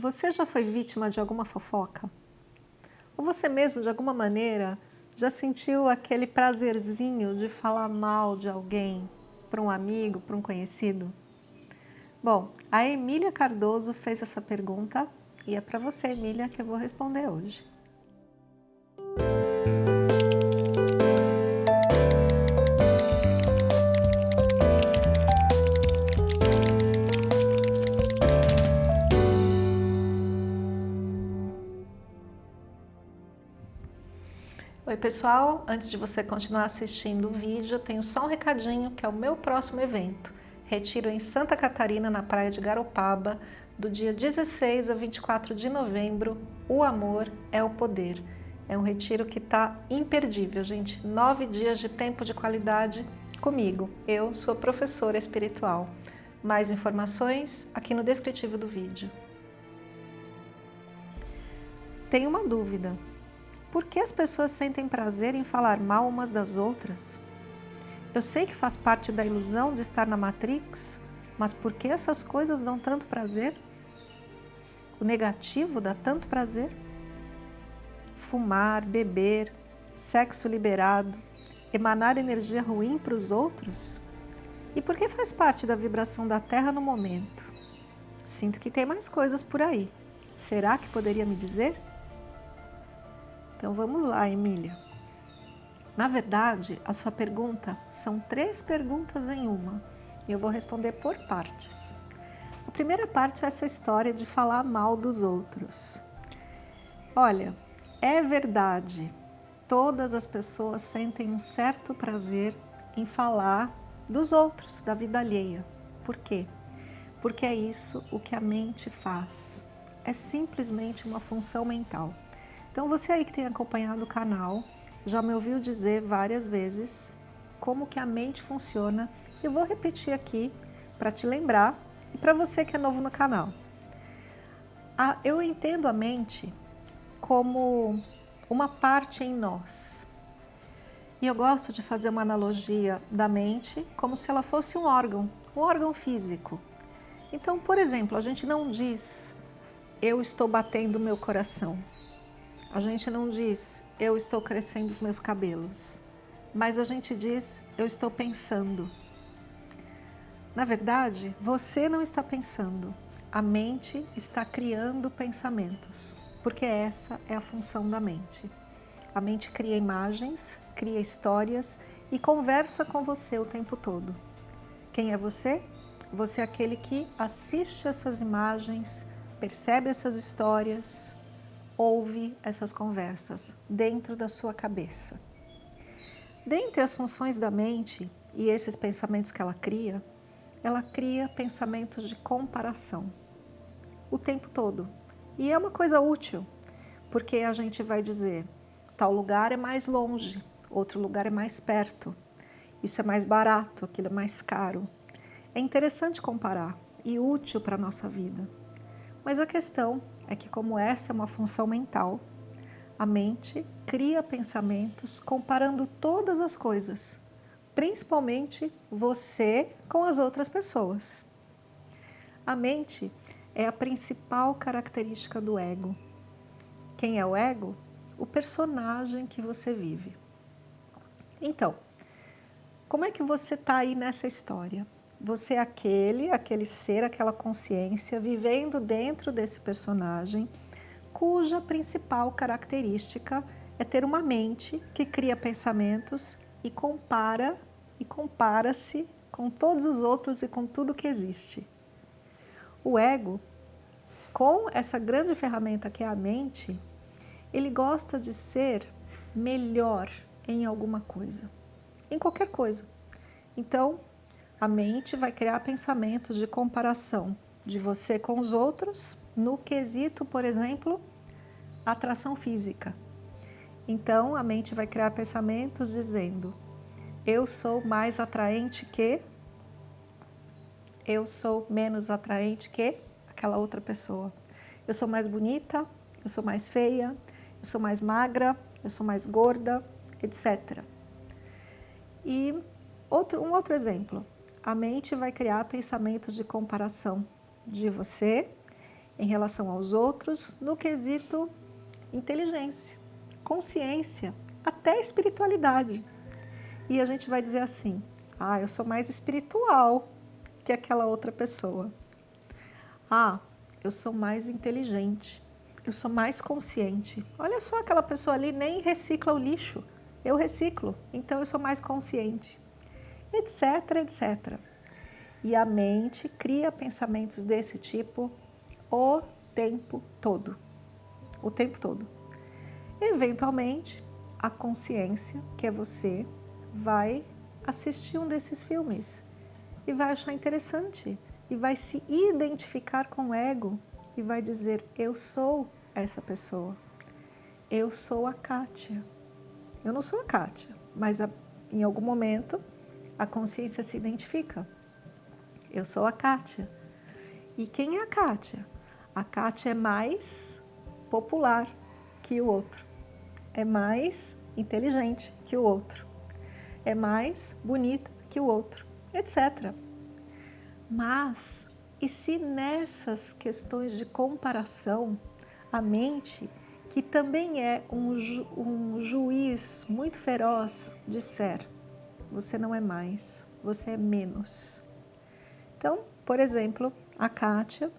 Você já foi vítima de alguma fofoca? Ou você mesmo, de alguma maneira, já sentiu aquele prazerzinho de falar mal de alguém para um amigo, para um conhecido? Bom, a Emília Cardoso fez essa pergunta e é para você, Emília, que eu vou responder hoje. Pessoal, antes de você continuar assistindo o vídeo, tenho só um recadinho que é o meu próximo evento. Retiro em Santa Catarina, na praia de Garopaba, do dia 16 a 24 de novembro, O Amor é o Poder. É um retiro que está imperdível, gente. Nove dias de tempo de qualidade comigo. Eu sou professora espiritual. Mais informações aqui no descritivo do vídeo. Tenho uma dúvida. Por que as pessoas sentem prazer em falar mal umas das outras? Eu sei que faz parte da ilusão de estar na Matrix, mas por que essas coisas dão tanto prazer? O negativo dá tanto prazer? Fumar, beber, sexo liberado, emanar energia ruim para os outros? E por que faz parte da vibração da Terra no momento? Sinto que tem mais coisas por aí. Será que poderia me dizer? Então vamos lá, Emília. Na verdade, a sua pergunta são três perguntas em uma e eu vou responder por partes. A primeira parte é essa história de falar mal dos outros. Olha, é verdade, todas as pessoas sentem um certo prazer em falar dos outros, da vida alheia. Por quê? Porque é isso o que a mente faz. É simplesmente uma função mental. Então você aí que tem acompanhado o canal, já me ouviu dizer várias vezes como que a mente funciona. Eu vou repetir aqui para te lembrar e para você que é novo no canal. eu entendo a mente como uma parte em nós. E eu gosto de fazer uma analogia da mente como se ela fosse um órgão, um órgão físico. Então, por exemplo, a gente não diz eu estou batendo meu coração. A gente não diz, eu estou crescendo os meus cabelos, mas a gente diz, eu estou pensando. Na verdade, você não está pensando, a mente está criando pensamentos, porque essa é a função da mente. A mente cria imagens, cria histórias e conversa com você o tempo todo. Quem é você? Você é aquele que assiste essas imagens, percebe essas histórias, ouve essas conversas dentro da sua cabeça. Dentre as funções da mente e esses pensamentos que ela cria, ela cria pensamentos de comparação o tempo todo. E é uma coisa útil, porque a gente vai dizer, tal lugar é mais longe, outro lugar é mais perto, isso é mais barato, aquilo é mais caro. É interessante comparar e útil para a nossa vida. Mas a questão é que como essa é uma função mental, a mente cria pensamentos comparando todas as coisas, principalmente você com as outras pessoas. A mente é a principal característica do ego. Quem é o ego? O personagem que você vive. Então, como é que você está aí nessa história? Você é aquele, aquele ser, aquela consciência vivendo dentro desse personagem, cuja principal característica é ter uma mente que cria pensamentos e compara e compara-se com todos os outros e com tudo que existe. O ego, com essa grande ferramenta que é a mente, ele gosta de ser melhor em alguma coisa, em qualquer coisa. Então, a mente vai criar pensamentos de comparação de você com os outros no quesito, por exemplo, atração física. Então, a mente vai criar pensamentos dizendo eu sou mais atraente que, eu sou menos atraente que aquela outra pessoa. Eu sou mais bonita, eu sou mais feia, eu sou mais magra, eu sou mais gorda, etc. E outro, um outro exemplo, a mente vai criar pensamentos de comparação de você em relação aos outros no quesito inteligência, consciência, até espiritualidade. E a gente vai dizer assim: ah, eu sou mais espiritual que aquela outra pessoa. Ah, eu sou mais inteligente, eu sou mais consciente. Olha só aquela pessoa ali nem recicla o lixo, eu reciclo, então eu sou mais consciente, etc, etc. E a mente cria pensamentos desse tipo o tempo todo. O tempo todo. Eventualmente, a consciência, que é você, vai assistir um desses filmes e vai achar interessante e vai se identificar com o ego e vai dizer: Eu sou essa pessoa. Eu sou a Kátia. Eu não sou a Kátia, mas a, em algum momento a consciência se identifica. Eu sou a Kátia. E quem é a Kátia? A Kátia é mais popular que o outro, é mais inteligente que o outro, é mais bonita que o outro, etc. Mas, e se nessas questões de comparação, a mente, que também é um, ju um juiz muito feroz, disser: você não é mais, você é menos. Então, por exemplo, a Kátia,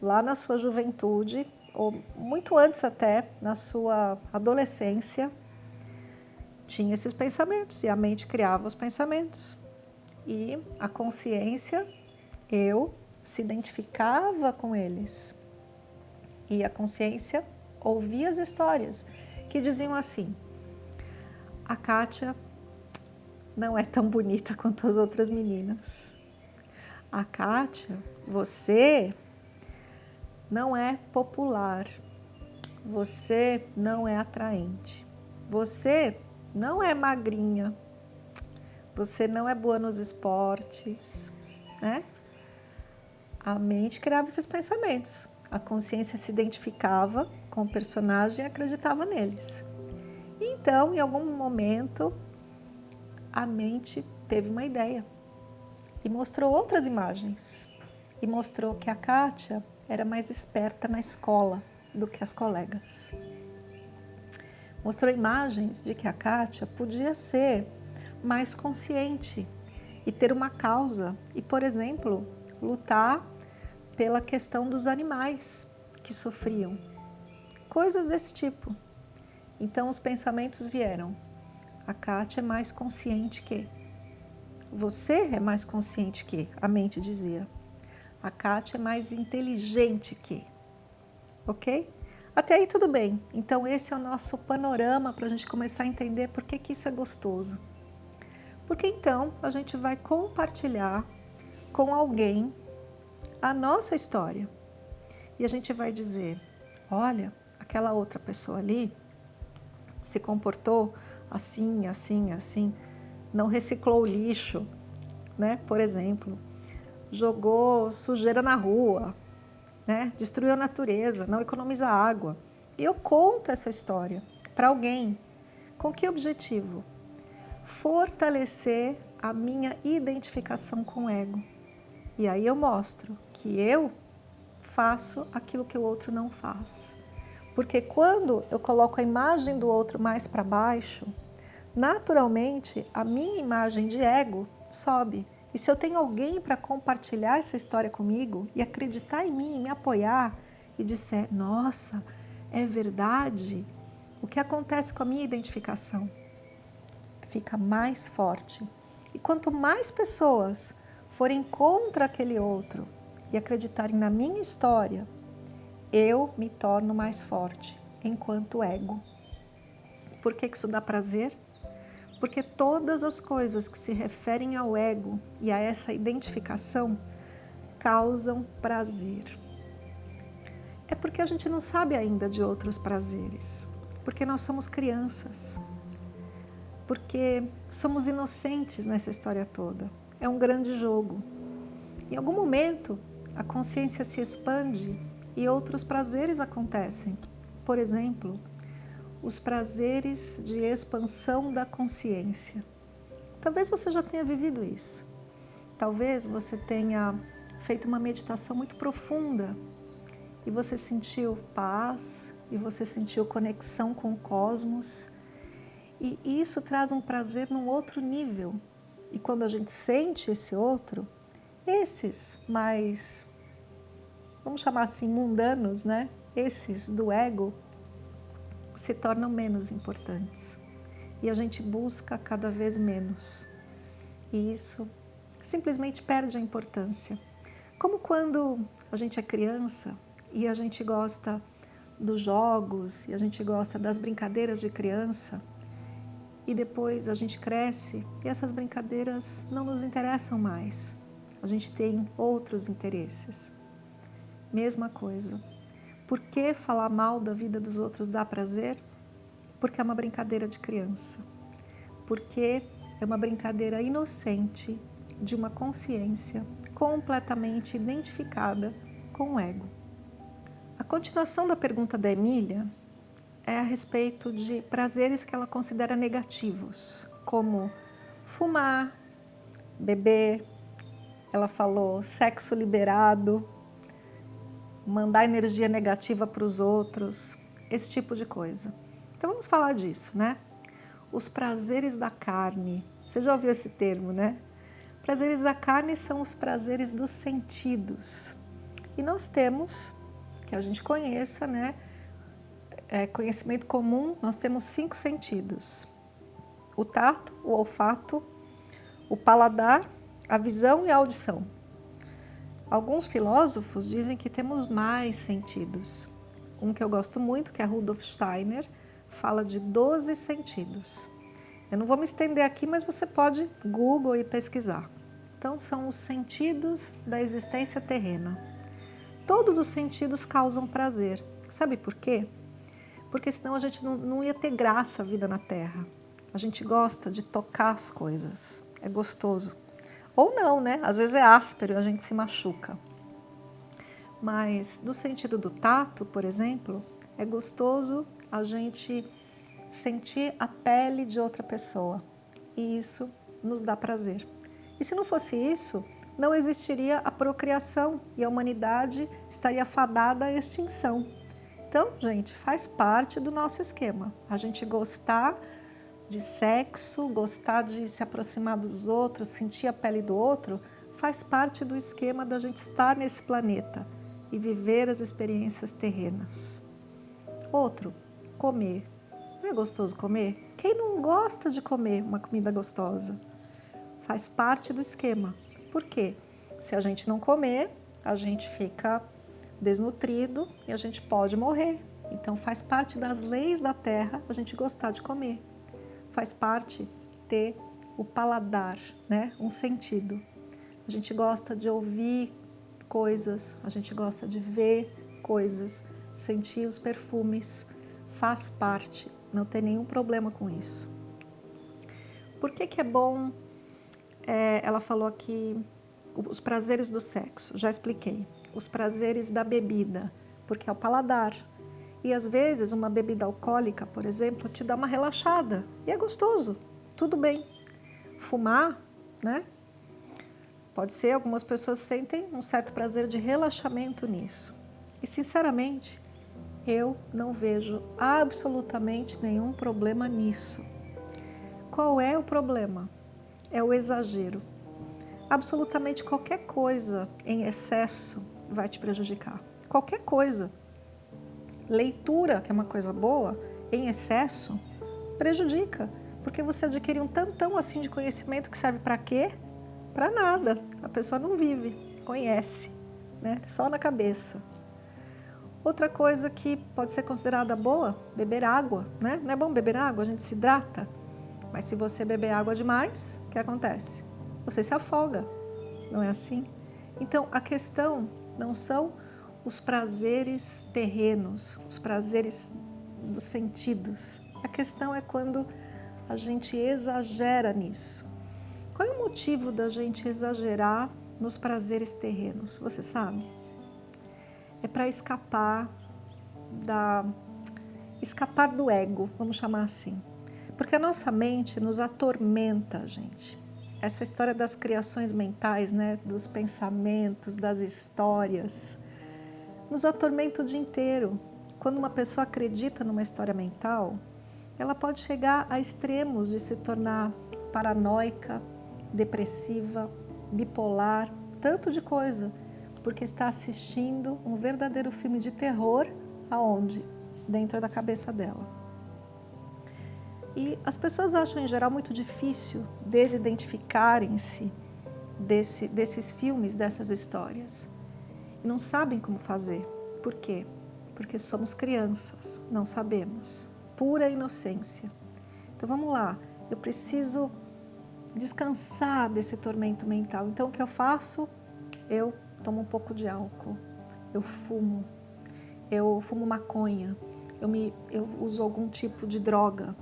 lá na sua juventude, ou muito antes até, na sua adolescência, tinha esses pensamentos e a mente criava os pensamentos. E a consciência, eu, se identificava com eles. E a consciência ouvia as histórias que diziam assim: a Kátia não é tão bonita quanto as outras meninas. A Kátia, você não é popular. Você não é atraente. Você não é magrinha, você não é boa nos esportes, né? A mente criava esses pensamentos. A consciência se identificava com o personagem e acreditava neles. Então, em algum momento, a mente teve uma ideia e mostrou outras imagens. E mostrou que a Kátia era mais esperta na escola do que as colegas mostrou imagens de que a Kátia podia ser mais consciente e ter uma causa e, por exemplo, lutar pela questão dos animais que sofriam. Coisas desse tipo. Então os pensamentos vieram. A Kátia é mais consciente que. Você é mais consciente que, a mente dizia. A Kátia é mais inteligente que. Ok? Até aí tudo bem. Então esse é o nosso panorama para a gente começar a entender por que, que isso é gostoso. Porque então a gente vai compartilhar com alguém a nossa história. E a gente vai dizer, olha, aquela outra pessoa ali se comportou assim, assim, assim, não reciclou o lixo, né? Por exemplo, jogou sujeira na rua, né? destruiu a natureza, não economiza água. E eu conto essa história para alguém. Com que objetivo? Fortalecer a minha identificação com o ego. E aí eu mostro que eu faço aquilo que o outro não faz. Porque quando eu coloco a imagem do outro mais para baixo, naturalmente a minha imagem de ego sobe. E se eu tenho alguém para compartilhar essa história comigo e acreditar em mim, e me apoiar e disser, nossa, é verdade, o que acontece com a minha identificação? Fica mais forte. E quanto mais pessoas forem contra aquele outro e acreditarem na minha história, eu me torno mais forte enquanto ego. Por que isso dá prazer? Porque todas as coisas que se referem ao ego e a essa identificação causam prazer. É porque a gente não sabe ainda de outros prazeres, porque nós somos crianças, porque somos inocentes nessa história toda. É um grande jogo. Em algum momento, a consciência se expande e outros prazeres acontecem. Por exemplo, os prazeres de expansão da consciência. Talvez você já tenha vivido isso. Talvez você tenha feito uma meditação muito profunda e você sentiu paz, e você sentiu conexão com o cosmos. E isso traz um prazer num outro nível. E quando a gente sente esse outro, esses mais, vamos chamar assim, mundanos, né? Esses do ego, se tornam menos importantes. E a gente busca cada vez menos. E isso simplesmente perde a importância. Como quando a gente é criança e a gente gosta dos jogos e a gente gosta das brincadeiras de criança e depois a gente cresce e essas brincadeiras não nos interessam mais. A gente tem outros interesses. Mesma coisa. Por que falar mal da vida dos outros dá prazer? Porque é uma brincadeira de criança. Porque é uma brincadeira inocente de uma consciência completamente identificada com o ego. A continuação da pergunta da Emília é a respeito de prazeres que ela considera negativos, como fumar, beber, ela falou sexo liberado, mandar energia negativa para os outros, esse tipo de coisa. Então vamos falar disso, né? Os prazeres da carne. Você já ouviu esse termo, né? Prazeres da carne são os prazeres dos sentidos. E nós temos, que a gente conheça, né? É, conhecimento comum, nós temos cinco sentidos. O tato, o olfato, o paladar, a visão e a audição. Alguns filósofos dizem que temos mais sentidos. Um que eu gosto muito, que é Rudolf Steiner, fala de 12 sentidos. Eu não vou me estender aqui, mas você pode Google e pesquisar. Então, são os sentidos da existência terrena. Todos os sentidos causam prazer. Sabe por quê? Porque senão a gente não, não ia ter graça a vida na Terra. A gente gosta de tocar as coisas. É gostoso. Ou não, né? Às vezes é áspero e a gente se machuca. Mas no sentido do tato, por exemplo, é gostoso a gente sentir a pele de outra pessoa. E isso nos dá prazer. E se não fosse isso, não existiria a procriação e a humanidade estaria fadada à extinção. Então, gente, faz parte do nosso esquema. A gente gostar de sexo, gostar de se aproximar dos outros, sentir a pele do outro, faz parte do esquema da gente estar nesse planeta e viver as experiências terrenas. Outro, comer. Não é gostoso comer? Quem não gosta de comer uma comida gostosa? Faz parte do esquema. Por quê? Se a gente não comer, a gente fica desnutrido e a gente pode morrer. Então faz parte das leis da terra a gente gostar de comer. Faz parte ter o paladar, né? um sentido. A gente gosta de ouvir coisas, a gente gosta de ver coisas, sentir os perfumes, faz parte, não tem nenhum problema com isso. Por que, que é bom, é, ela falou aqui, os prazeres do sexo, já expliquei. Os prazeres da bebida, porque é o paladar. E às vezes uma bebida alcoólica, por exemplo, te dá uma relaxada e é gostoso, tudo bem. Fumar, né? Pode ser, algumas pessoas sentem um certo prazer de relaxamento nisso. E sinceramente, eu não vejo absolutamente nenhum problema nisso. Qual é o problema? É o exagero. Absolutamente qualquer coisa em excesso vai te prejudicar. Qualquer coisa. Leitura, que é uma coisa boa, em excesso, prejudica. Porque você adquire um tantão assim de conhecimento que serve para quê? Para nada. A pessoa não vive, conhece, né? só na cabeça. Outra coisa que pode ser considerada boa, beber água, né? Não é bom beber água, a gente se hidrata. Mas se você beber água demais, o que acontece? Você se afoga, não é assim? Então, a questão não são os prazeres terrenos, os prazeres dos sentidos. A questão é quando a gente exagera nisso. Qual é o motivo da gente exagerar nos prazeres terrenos? Você sabe? é para escapar da escapar do ego, vamos chamar assim. Porque a nossa mente nos atormenta, gente. Essa história das criações mentais, né, dos pensamentos, das histórias, nos atormenta o dia inteiro. Quando uma pessoa acredita numa história mental, ela pode chegar a extremos de se tornar paranoica, depressiva, bipolar, tanto de coisa, porque está assistindo um verdadeiro filme de terror aonde? Dentro da cabeça dela. E as pessoas acham em geral muito difícil desidentificarem-se desse, desses filmes, dessas histórias. Não sabem como fazer. Por quê? Porque somos crianças, não sabemos. Pura inocência. Então vamos lá, eu preciso descansar desse tormento mental. Então o que eu faço? Eu tomo um pouco de álcool, eu fumo, eu fumo maconha, eu, me, eu uso algum tipo de droga.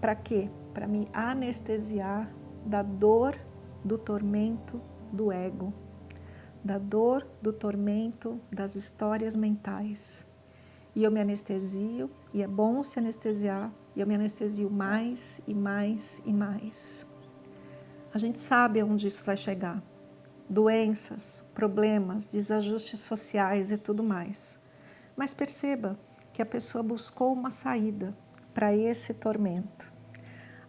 Para quê? Para me anestesiar da dor, do tormento do ego, da dor, do tormento das histórias mentais. E eu me anestesio, e é bom se anestesiar, e eu me anestesio mais e mais e mais. A gente sabe aonde isso vai chegar. Doenças, problemas, desajustes sociais e tudo mais. Mas perceba que a pessoa buscou uma saída para esse tormento.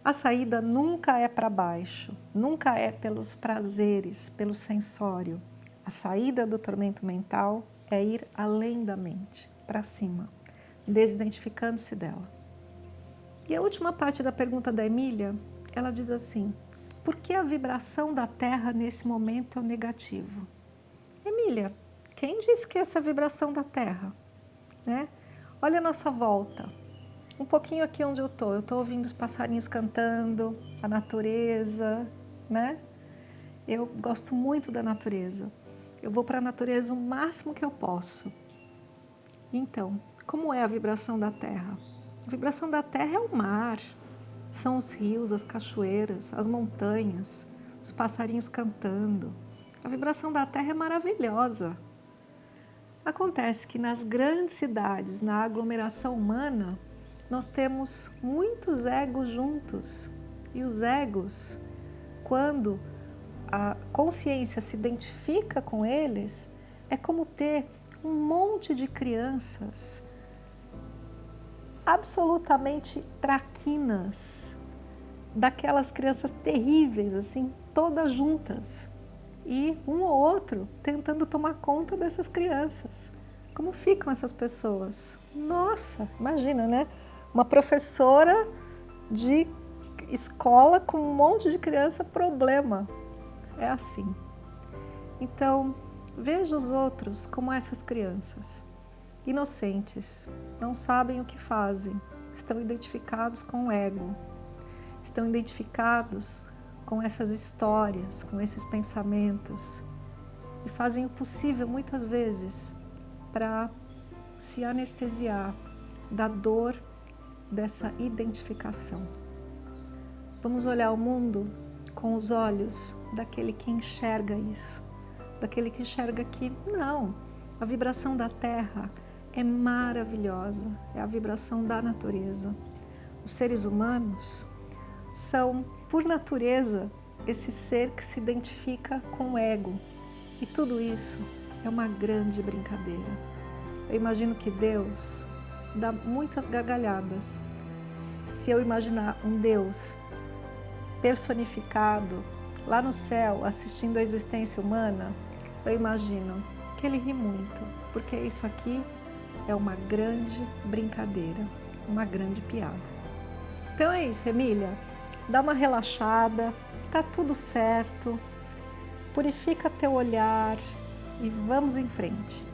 A saída nunca é para baixo, nunca é pelos prazeres, pelo sensório. A saída do tormento mental é ir além da mente, para cima, desidentificando-se dela. E a última parte da pergunta da Emília, ela diz assim, por que a vibração da Terra nesse momento é negativo? Emília, quem disse que essa é a vibração da Terra? né? Olha a nossa volta. Um pouquinho aqui onde eu estou, eu estou ouvindo os passarinhos cantando, a natureza, né? Eu gosto muito da natureza. Eu vou para a natureza o máximo que eu posso. Então, como é a vibração da Terra? A vibração da Terra é o mar, são os rios, as cachoeiras, as montanhas, os passarinhos cantando. A vibração da Terra é maravilhosa. Acontece que nas grandes cidades, na aglomeração humana, nós temos muitos egos juntos. E os egos, quando a consciência se identifica com eles, é como ter um monte de crianças absolutamente traquinas, daquelas crianças terríveis, assim, todas juntas e um ou outro tentando tomar conta dessas crianças. Como ficam essas pessoas? Nossa, imagina, né? Uma professora de escola com um monte de criança, problema. É assim. Então, veja os outros como essas crianças. Inocentes, não sabem o que fazem, estão identificados com o ego, estão identificados com essas histórias, com esses pensamentos e fazem o possível muitas vezes para se anestesiar da dor dessa identificação. Vamos olhar o mundo com os olhos daquele que enxerga isso, daquele que enxerga que não, a vibração da Terra é maravilhosa, é a vibração da natureza. Os seres humanos são, por natureza, esse ser que se identifica com o ego. E tudo isso é uma grande brincadeira. Eu imagino que Deus dá muitas gargalhadas. Se eu imaginar um Deus personificado lá no céu, assistindo a existência humana, eu imagino que ele ri muito, porque isso aqui é uma grande brincadeira, uma grande piada. Então é isso, Emília dá uma relaxada, tá tudo certo, purifica teu olhar e vamos em frente.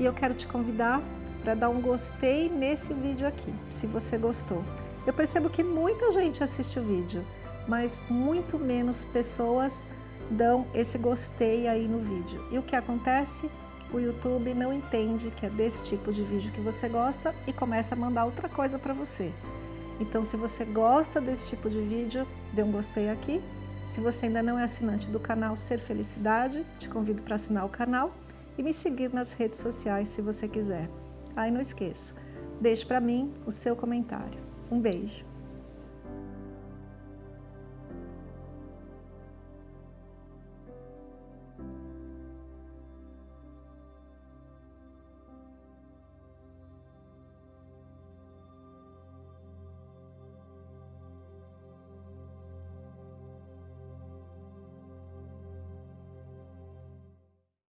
E eu quero te convidar para dar um gostei nesse vídeo aqui, se você gostou. Eu percebo que muita gente assiste o vídeo, mas muito menos pessoas dão esse gostei aí no vídeo. E o que acontece? O YouTube não entende que é desse tipo de vídeo que você gosta e começa a mandar outra coisa para você. Então, se você gosta desse tipo de vídeo, dê um gostei aqui. Se você ainda não é assinante do canal Ser Felicidade, te convido para assinar o canal e me seguir nas redes sociais se você quiser. Ah, e não esqueça, deixe para mim o seu comentário. Um beijo!